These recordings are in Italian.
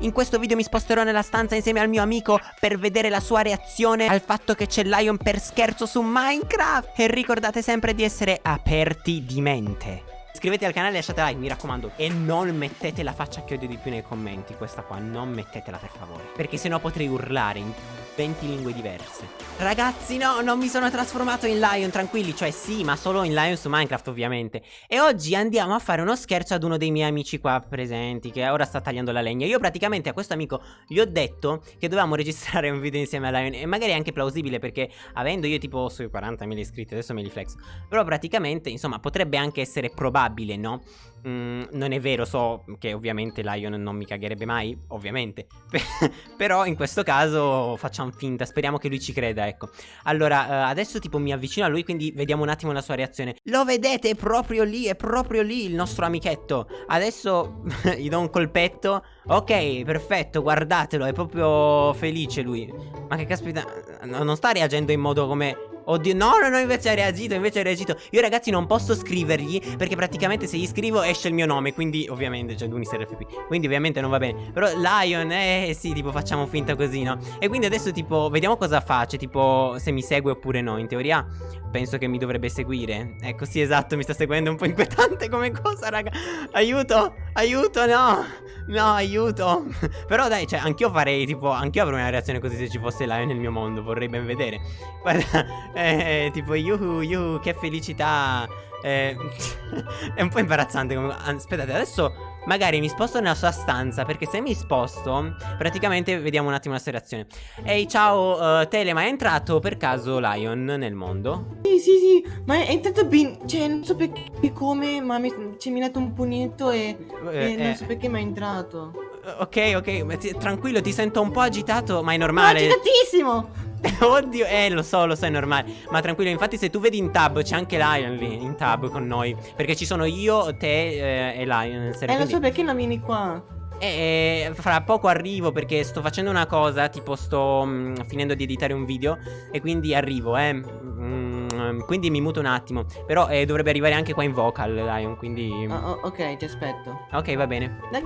In questo video mi sposterò nella stanza insieme al mio amico per vedere la sua reazione al fatto che c'è Lion per scherzo su Minecraft. E ricordate sempre di essere aperti di mente. Iscrivetevi al canale e lasciate like, mi raccomando. E non mettete la faccia che odio di più nei commenti. Questa qua, non mettetela per favore. Perché sennò potrei urlare in 20 lingue diverse. Ragazzi, no, non mi sono trasformato in Lion, tranquilli. Cioè, sì, ma solo in Lion su Minecraft, ovviamente. E oggi andiamo a fare uno scherzo ad uno dei miei amici qua presenti, che ora sta tagliando la legna. Io praticamente a questo amico gli ho detto che dovevamo registrare un video insieme a Lion. E magari è anche plausibile, perché avendo io tipo sui 40.000 iscritti, adesso me li flex. Però praticamente, insomma, potrebbe anche essere probabile probabile, no? Mm, non è vero, so che ovviamente Lion non mi cagherebbe mai, ovviamente. Però in questo caso facciamo finta, speriamo che lui ci creda, ecco. Allora, uh, adesso tipo mi avvicino a lui, quindi vediamo un attimo la sua reazione. Lo vedete? È proprio lì, è proprio lì il nostro amichetto. Adesso gli do un colpetto. Ok, perfetto, guardatelo, è proprio felice lui. Ma che caspita, non sta reagendo in modo come Oddio, no, no, no, invece ha reagito, invece ha reagito. Io ragazzi non posso scrivergli Perché praticamente se gli scrivo esce il mio nome Quindi ovviamente, cioè Dunistar FP Quindi ovviamente non va bene. Però Lion, eh sì, tipo facciamo finta così, no? E quindi adesso tipo, vediamo cosa face Tipo, se mi segue oppure no. In teoria penso che mi dovrebbe seguire. Ecco, sì, esatto, mi sta seguendo un po' inquietante come cosa, raga. Aiuto, aiuto, no. No, aiuto. Però dai, cioè, anch'io farei, tipo, anch'io avrei una reazione così se ci fosse Lion nel mio mondo Vorrei ben vedere. Guarda, eh, tipo, yuhu, yuhu, che felicità. Eh, È un po' imbarazzante. Aspettate, adesso magari mi sposto nella sua stanza Perché se mi sposto Praticamente vediamo un attimo la sua reazione Ehi ciao uh, Tele ma è entrato per caso Lion nel mondo? Sì sì sì Ma è entrato ben Cioè non so perché come Ma mi, mi ha dato un pugnetto e, eh, e non eh. so perché ma è entrato Ok ok ti, Tranquillo ti sento un po' agitato Ma è normale Ma agitatissimo Oddio, eh, lo so, lo so, è normale. Ma tranquillo, infatti, se tu vedi in tab, c'è anche Lion lì in tab con noi. Perché ci sono io, te eh, e Lion. Eh, lo so, perché non vieni qua? E fra poco arrivo perché sto facendo una cosa, tipo sto mh, mm, finendo di editare un video e quindi arrivo, eh. Mm, quindi mi muto un attimo. Però eh, dovrebbe arrivare anche qua in vocal, Lion, quindi... Oh, oh, ok, ti aspetto. Ok, va bene. Dai.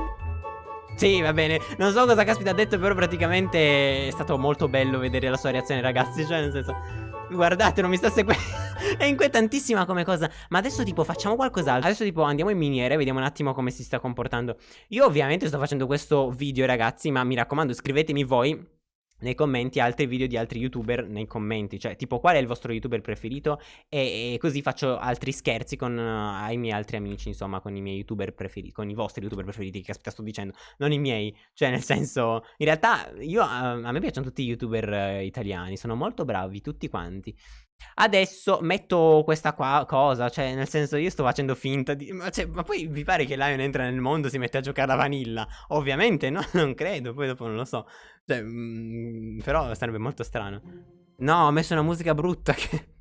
Sì, va bene. Non so cosa caspita ha detto, però praticamente è stato molto bello vedere la sua reazione, ragazzi. Cioè, nel senso... Guardate, non mi sta seguendo. è inquietantissima come cosa. Ma adesso, tipo, facciamo qualcos'altro. Adesso, tipo, andiamo in miniere, vediamo un attimo come si sta comportando. Io, ovviamente, sto facendo questo video, ragazzi. Ma mi raccomando, scrivetemi voi nei commenti altri video di altri youtuber nei commenti Cioè tipo qual è il vostro youtuber preferito? E, e così faccio altri scherzi con uh, ai miei altri amici Insomma con i miei youtuber preferiti Con i vostri youtuber preferiti che sto dicendo Non i miei. Cioè nel senso In realtà io uh, a me piacciono tutti i youtuber uh, italiani Sono molto bravi tutti quanti Adesso metto questa qua cosa, cioè nel senso io sto facendo finta di... Ma, cioè, ma poi vi pare che Lion entra nel mondo e si mette a giocare a vanilla? Ovviamente no, non credo, poi dopo non lo so. Cioè, mm, però sarebbe molto strano. No, ho messo una musica brutta che...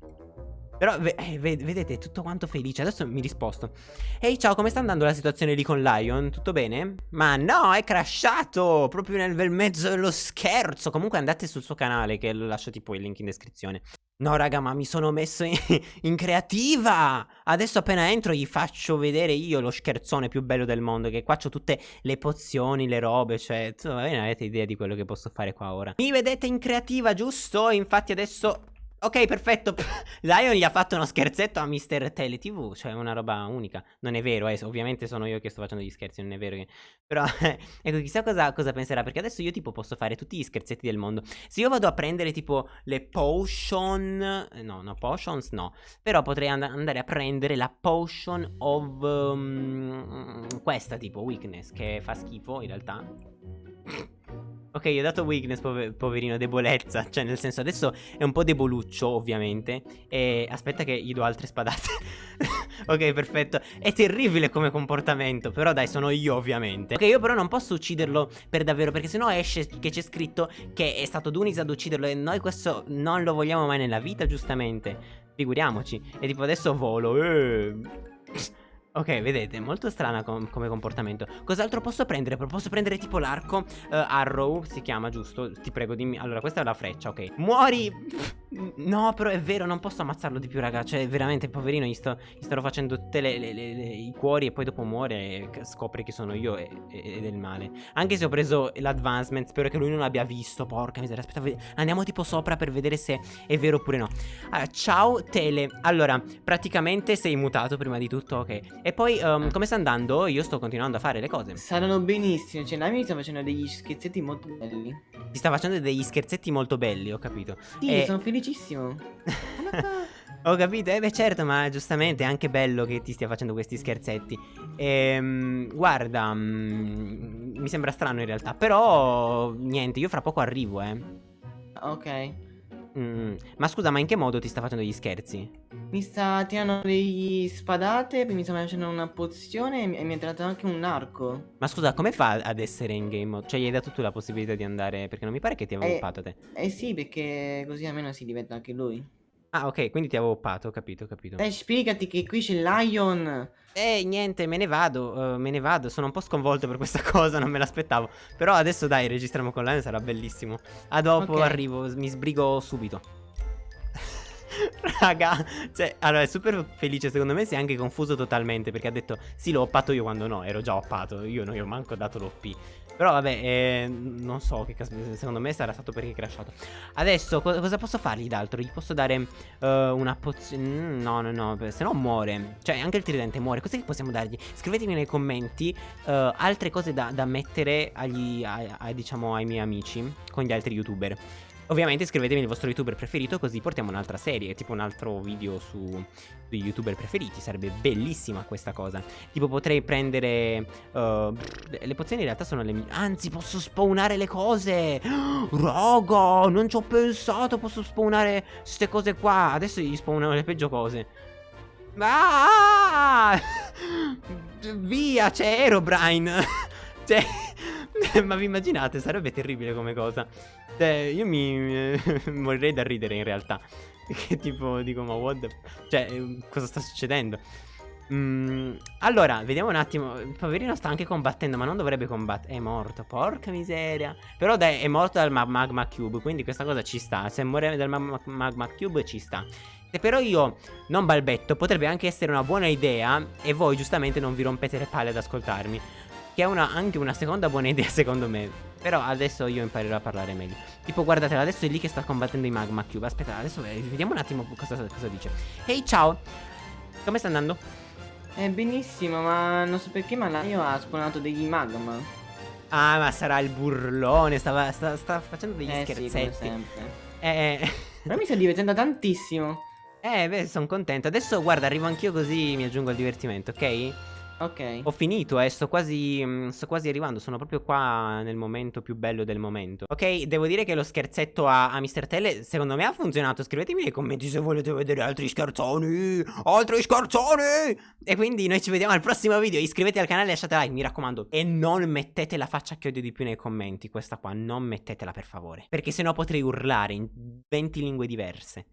Però eh, vedete, tutto quanto felice. Adesso mi risposto. Ehi, ciao, come sta andando la situazione lì con Lion? Tutto bene? Ma no, è crashato proprio nel bel mezzo dello scherzo. Comunque andate sul suo canale che lo lascio tipo il link in descrizione. No raga ma mi sono messo in, in, creativa Adesso appena entro gli faccio vedere io lo scherzone più bello del mondo Che qua ho tutte le pozioni, le robe Cioè, non avete idea di quello che posso fare qua ora Mi vedete in creativa giusto? Infatti adesso Ok, perfetto. Lion gli ha fatto uno scherzetto a Mr. TV, cioè una roba unica. Non è vero, eh, ovviamente sono io che sto facendo gli scherzi, non è vero che... Però, ecco, chissà cosa, cosa, penserà, perché adesso io tipo posso fare tutti gli scherzetti del mondo. Se io vado a prendere tipo le potion... Eh, no, no, potions no. Però potrei and andare a prendere la potion of... Um, questa tipo, weakness, che fa schifo in realtà. Ok, gli ho dato weakness, pover poverino, debolezza. Cioè, nel senso, adesso è un po' deboluccio, ovviamente. E aspetta che gli do altre spadate. ok, perfetto. È terribile come comportamento, però dai, sono io, ovviamente. Ok, io però non posso ucciderlo per davvero, perché sennò esce che c'è scritto che è stato Dunis ad ucciderlo. E noi questo non lo vogliamo mai nella vita, giustamente. Figuriamoci. E tipo, adesso volo. Eh. Ok, vedete, molto strana com come comportamento Cos'altro posso prendere? Posso prendere tipo l'arco uh, Arrow, si chiama, giusto? Ti prego, dimmi Allora, questa è la freccia, ok Muori! No, però è vero, non posso ammazzarlo di più, raga. Cioè, veramente, poverino, gli, sto, gli starò facendo tutti i cuori e poi dopo muore e scopre che sono io ed è del male. Anche se ho preso l'advancement, spero che lui non l'abbia visto. Porca miseria, aspetta, andiamo tipo sopra per vedere se è vero oppure no. Allora, ciao Tele. Allora, praticamente sei mutato prima di tutto, ok. E poi, um, come sta andando? Io sto continuando a fare le cose. Saranno benissimo, cioè Nami mi sta facendo degli scherzetti molto belli. Ti sta facendo degli scherzetti molto belli, ho capito. Sì, e... sono felicissimo. Ho capito, eh beh certo, ma giustamente è anche bello che ti stia facendo questi scherzetti. Ehm, guarda, mm, mi sembra strano in realtà Però, niente, io fra poco arrivo, eh. Ok mm, Ma scusa, ma in che modo ti sta facendo gli scherzi? Mi sta tirando degli spadate, mi sta facendo una pozione e mi ha tirato anche un arco Ma scusa, come fa ad essere in game mode? Cioè gli hai dato tu la possibilità di andare, perché non mi pare che ti avevo eh, te Eh sì, perché così almeno si diventa anche lui Ah, ok, quindi ti avevo oppato, ho capito, ho capito. Dai, spiegati che qui c'è Lion. Eh, niente, me ne vado, uh, me ne vado. Sono un po' sconvolto per questa cosa, non me l'aspettavo. Però adesso dai, registriamo con Lion, sarà bellissimo. A dopo, okay. arrivo, mi sbrigo subito. Raga, cioè, allora è super felice secondo me si è anche confuso totalmente perché ha detto sì l'ho oppato io quando no, ero già oppato, io non gli ho manco dato l'OP. Però vabbè, eh, non so che caspita, secondo me sarà stato perché è crashato. Adesso co cosa posso fargli d'altro? Gli posso dare uh, una pozione... Mm, no, no, no, se no muore. Cioè anche il tridente muore, cos'è che possiamo dargli? Scrivetemi nei commenti uh, altre cose da, da mettere agli, a, a, diciamo, ai miei amici con gli altri youtuber. Ovviamente iscrivetevi il vostro youtuber preferito così portiamo un'altra serie, tipo un altro video su dei youtuber preferiti, sarebbe bellissima questa cosa. Tipo potrei prendere... Uh, le pozioni in realtà sono le mie... Anzi posso spawnare le cose! Raga, non ci ho pensato, posso spawnare queste cose qua. Adesso gli spawnano le peggio cose. Ah! Via, c'è Aerobrine! cioè... Ma vi immaginate? Sarebbe terribile come cosa. Cioè, io mi, morirei da ridere in realtà. Che tipo, dico, ma what the... Cioè, cosa sta succedendo? Mm, allora, vediamo un attimo. Il poverino sta anche combattendo, ma non dovrebbe combattere. È morto, porca miseria. Però dai, è morto dal magma cube, quindi questa cosa ci sta. Se muore dal magma cube ci sta. Se però io non balbetto, potrebbe anche essere una buona idea e voi giustamente non vi rompete le palle ad ascoltarmi. Che è una, anche una seconda buona idea secondo me. Però adesso io imparerò a parlare meglio. Tipo, guardatela, adesso è lì che sta combattendo i Magma Cube. Aspetta, adesso vediamo un attimo cosa, cosa dice. Ehi, hey, ciao! Come sta andando? Eh, benissimo, ma non so perché, ma Laio ha spawnato degli magma. Ah, ma sarà il burlone, stava, sta, sta facendo degli eh, scherzetti. Sì, sempre. Eh, Ma mi sto divertendo tantissimo. Eh, beh, sono contento. Adesso, guarda, arrivo anch'io così mi aggiungo al divertimento, ok? Ok. Ho finito, eh, sto quasi, mm, sto quasi arrivando, sono proprio qua nel momento più bello del momento. Ok, devo dire che lo scherzetto a, a Mr. Tele secondo me ha funzionato. Scrivetemi nei commenti se volete vedere altri scherzoni, altri scherzoni. E quindi noi ci vediamo al prossimo video. Iscrivetevi al canale lasciate like, mi raccomando. E non mettete la faccia che odio di più nei commenti, questa qua, non mettetela per favore. Perché sennò potrei urlare in 20 lingue diverse.